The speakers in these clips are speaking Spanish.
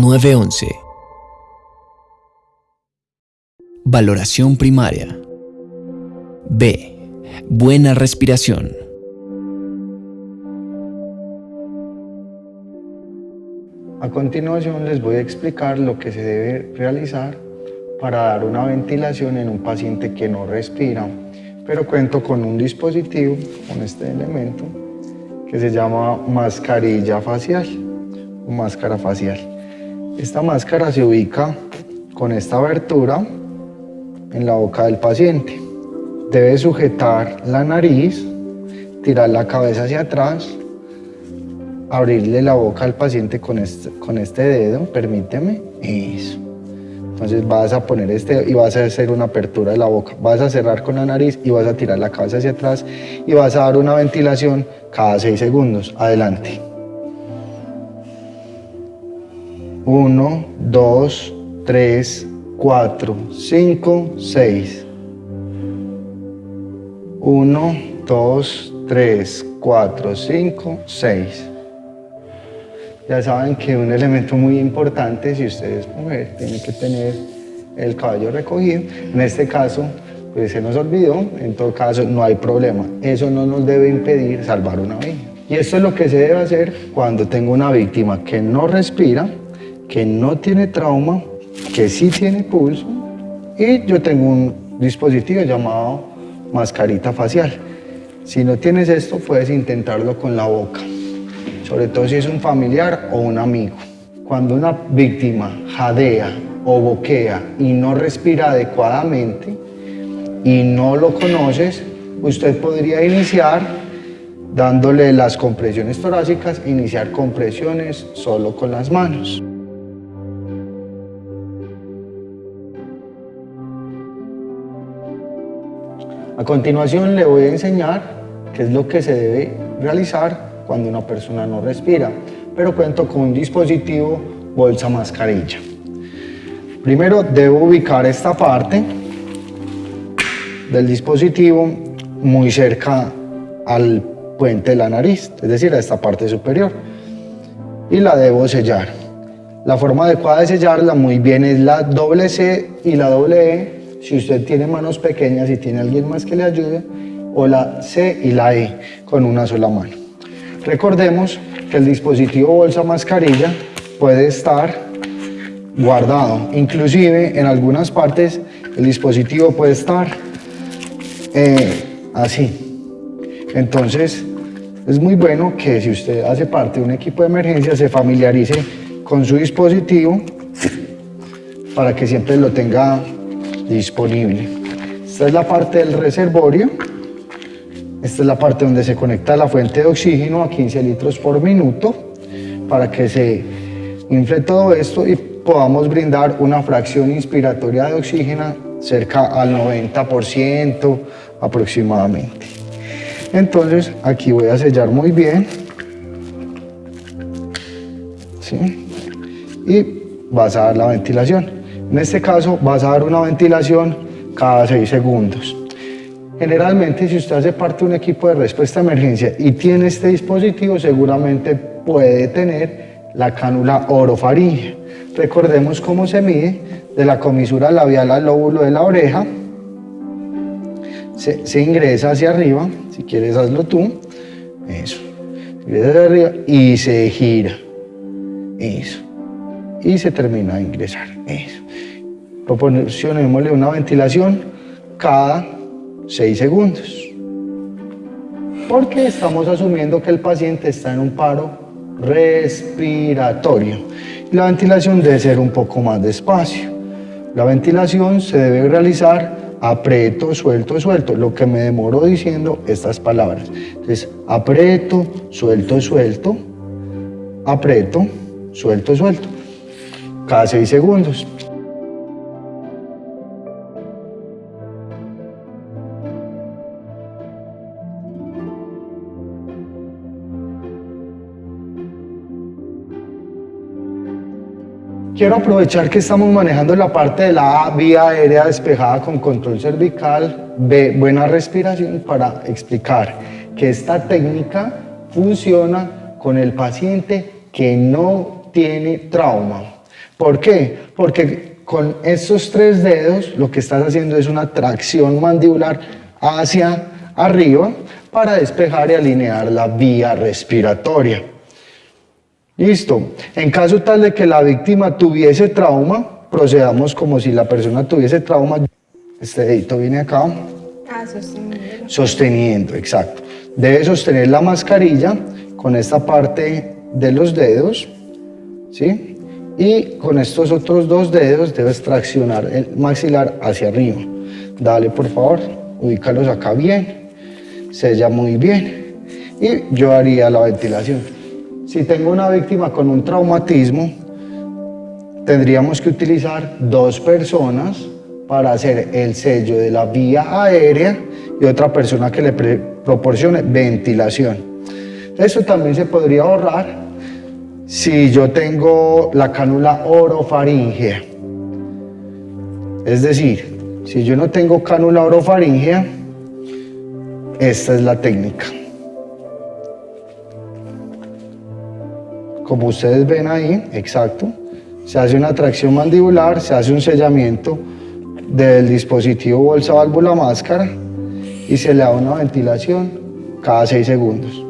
911. Valoración primaria. B. Buena respiración. A continuación les voy a explicar lo que se debe realizar para dar una ventilación en un paciente que no respira, pero cuento con un dispositivo, con este elemento, que se llama mascarilla facial o máscara facial. Esta máscara se ubica con esta abertura en la boca del paciente. Debe sujetar la nariz, tirar la cabeza hacia atrás abrirle la boca al paciente con este, con este dedo, permíteme, eso. Entonces vas a poner este y vas a hacer una apertura de la boca, vas a cerrar con la nariz y vas a tirar la cabeza hacia atrás y vas a dar una ventilación cada seis segundos. Adelante. Uno, dos, tres, cuatro, cinco, seis. Uno, dos, tres, cuatro, cinco, seis. Ya saben que un elemento muy importante, si ustedes mujer, tiene que tener el cabello recogido. En este caso, pues se nos olvidó, en todo caso no hay problema. Eso no nos debe impedir salvar una vida. Y esto es lo que se debe hacer cuando tengo una víctima que no respira, que no tiene trauma, que sí tiene pulso y yo tengo un dispositivo llamado mascarita facial. Si no tienes esto, puedes intentarlo con la boca sobre todo si es un familiar o un amigo. Cuando una víctima jadea o boquea y no respira adecuadamente y no lo conoces, usted podría iniciar dándole las compresiones torácicas, iniciar compresiones solo con las manos. A continuación le voy a enseñar qué es lo que se debe realizar cuando una persona no respira, pero cuento con un dispositivo bolsa mascarilla. Primero debo ubicar esta parte del dispositivo muy cerca al puente de la nariz, es decir, a esta parte superior, y la debo sellar. La forma adecuada de sellarla muy bien es la doble C y la doble E, si usted tiene manos pequeñas y tiene alguien más que le ayude, o la C y la E con una sola mano. Recordemos que el dispositivo bolsa mascarilla puede estar guardado. Inclusive en algunas partes el dispositivo puede estar eh, así. Entonces es muy bueno que si usted hace parte de un equipo de emergencia se familiarice con su dispositivo para que siempre lo tenga disponible. Esta es la parte del reservorio esta es la parte donde se conecta la fuente de oxígeno a 15 litros por minuto para que se infle todo esto y podamos brindar una fracción inspiratoria de oxígeno cerca al 90% aproximadamente. Entonces aquí voy a sellar muy bien. ¿sí? Y vas a dar la ventilación. En este caso vas a dar una ventilación cada 6 segundos. Generalmente, si usted hace parte de un equipo de respuesta a emergencia y tiene este dispositivo, seguramente puede tener la cánula orofaringea. Recordemos cómo se mide de la comisura labial al lóbulo de la oreja. Se, ingresa hacia arriba, si quieres hazlo tú. Eso. Ingresa hacia arriba y se gira. Eso. Y se termina de ingresar. Eso. Proporcionémosle una ventilación cada 6 segundos. Porque estamos asumiendo que el paciente está en un paro respiratorio. La ventilación debe ser un poco más despacio. La ventilación se debe realizar aprieto, suelto, suelto, lo que me demoro diciendo estas palabras. Entonces, aprieto, suelto, suelto, aprieto, suelto, suelto, cada 6 segundos. Quiero aprovechar que estamos manejando la parte de la A, vía aérea despejada con control cervical, B, buena respiración, para explicar que esta técnica funciona con el paciente que no tiene trauma. ¿Por qué? Porque con estos tres dedos lo que estás haciendo es una tracción mandibular hacia arriba para despejar y alinear la vía respiratoria. Listo. En caso tal de que la víctima tuviese trauma, procedamos como si la persona tuviese trauma. Este dedito viene acá. Ah, sosteniendo. Sosteniendo, exacto. Debe sostener la mascarilla con esta parte de los dedos, ¿sí? Y con estos otros dos dedos debes traccionar el maxilar hacia arriba. Dale, por favor, ubícalos acá bien, sella muy bien y yo haría la ventilación. Si tengo una víctima con un traumatismo, tendríamos que utilizar dos personas para hacer el sello de la vía aérea y otra persona que le proporcione ventilación. Eso también se podría ahorrar si yo tengo la cánula orofaringea. Es decir, si yo no tengo cánula orofaringea, esta es la técnica. Como ustedes ven ahí, exacto, se hace una tracción mandibular, se hace un sellamiento del dispositivo bolsa válvula máscara y se le da una ventilación cada 6 segundos.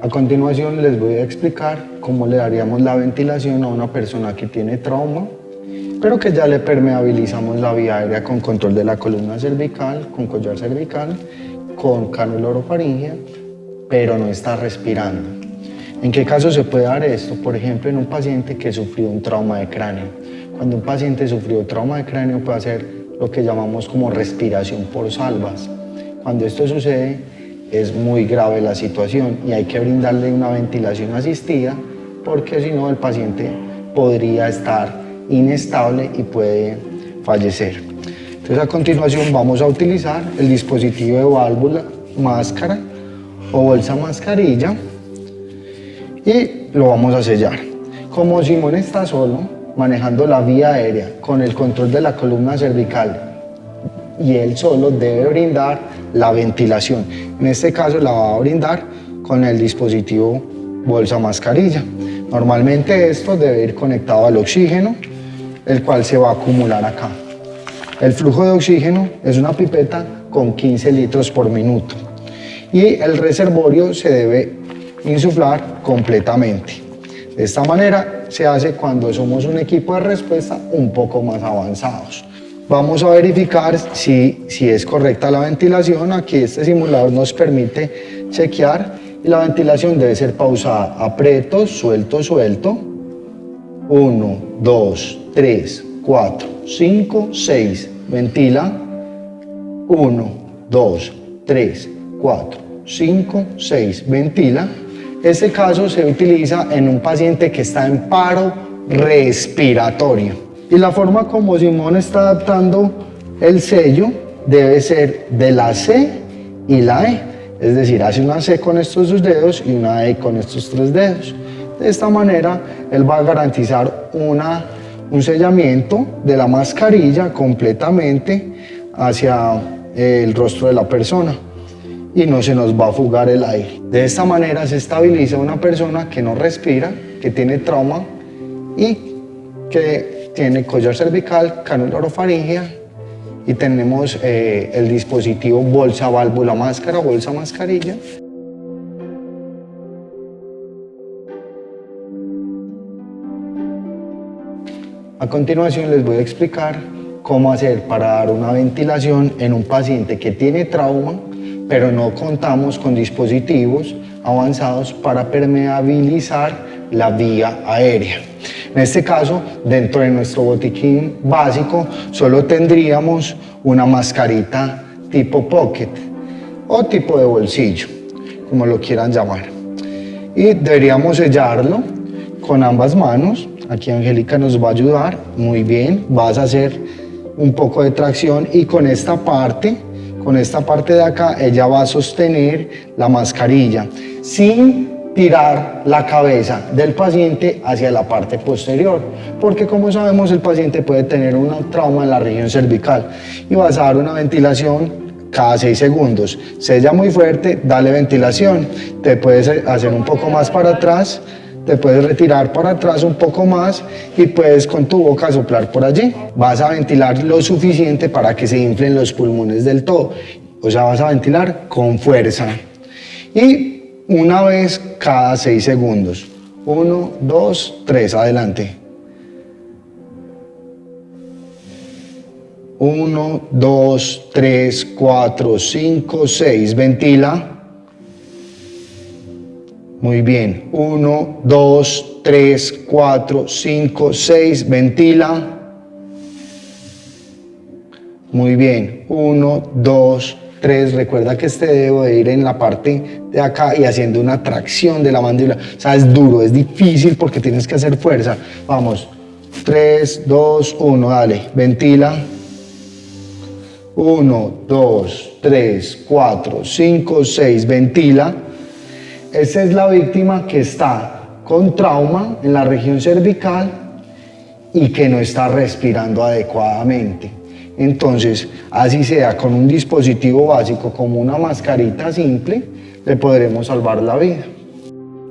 A continuación les voy a explicar cómo le daríamos la ventilación a una persona que tiene trauma, pero que ya le permeabilizamos la vía aérea con control de la columna cervical, con collar cervical, con cánula orofaringea, pero no está respirando. ¿En qué caso se puede dar esto? Por ejemplo, en un paciente que sufrió un trauma de cráneo. Cuando un paciente sufrió trauma de cráneo puede hacer lo que llamamos como respiración por salvas. Cuando esto sucede, es muy grave la situación y hay que brindarle una ventilación asistida porque si no el paciente podría estar inestable y puede fallecer. Entonces a continuación vamos a utilizar el dispositivo de válvula, máscara o bolsa mascarilla y lo vamos a sellar. Como Simón está solo, manejando la vía aérea con el control de la columna cervical y él solo debe brindar la ventilación. En este caso la va a brindar con el dispositivo bolsa mascarilla. Normalmente esto debe ir conectado al oxígeno, el cual se va a acumular acá. El flujo de oxígeno es una pipeta con 15 litros por minuto y el reservorio se debe insuflar completamente. De esta manera se hace cuando somos un equipo de respuesta un poco más avanzados. Vamos a verificar si, si es correcta la ventilación. Aquí este simulador nos permite chequear la ventilación debe ser pausada. Aprieto, suelto, suelto. 1, 2, 3, 4, 5, 6. Ventila. 1, 2, 3, 4, 5, 6. Ventila. Este caso se utiliza en un paciente que está en paro respiratorio. Y la forma como Simón está adaptando el sello debe ser de la C y la E. Es decir, hace una C con estos dos dedos y una E con estos tres dedos. De esta manera, él va a garantizar una, un sellamiento de la mascarilla completamente hacia el rostro de la persona y no se nos va a fugar el aire. De esta manera se estabiliza una persona que no respira, que tiene trauma y que tiene collar cervical, cánula orofaringea y tenemos eh, el dispositivo bolsa válvula máscara, bolsa mascarilla. A continuación les voy a explicar cómo hacer para dar una ventilación en un paciente que tiene trauma, pero no contamos con dispositivos avanzados para permeabilizar la vía aérea. En este caso, dentro de nuestro botiquín básico, solo tendríamos una mascarita tipo pocket o tipo de bolsillo, como lo quieran llamar. Y deberíamos sellarlo con ambas manos. Aquí Angélica nos va a ayudar. Muy bien, vas a hacer un poco de tracción y con esta parte, con esta parte de acá, ella va a sostener la mascarilla sin tirar la cabeza del paciente hacia la parte posterior, porque como sabemos el paciente puede tener un trauma en la región cervical y vas a dar una ventilación cada 6 segundos. Sella muy fuerte, dale ventilación. Te puedes hacer un poco más para atrás, te puedes retirar para atrás un poco más y puedes con tu boca soplar por allí. Vas a ventilar lo suficiente para que se inflen los pulmones del todo. O sea, vas a ventilar con fuerza. Y una vez cada 6 segundos. 1, 2, 3, adelante. 1, 2, 3, 4, 5, 6. Ventila. Muy bien. 1, 2, 3, 4, 5, 6. Ventila. Muy bien. 1, 2, 3. Recuerda que este dedo de ir en la parte de acá y haciendo una tracción de la mandíbula. O sea, es duro, es difícil porque tienes que hacer fuerza. Vamos. 3, 2, 1. Dale. Ventila. 1, 2, 3, 4, 5, 6, ventila. Esa es la víctima que está con trauma en la región cervical y que no está respirando adecuadamente. Entonces, así sea con un dispositivo básico como una mascarita simple, le podremos salvar la vida.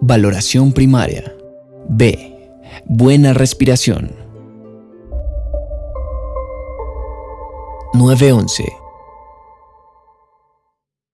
Valoración primaria. B. Buena respiración. 911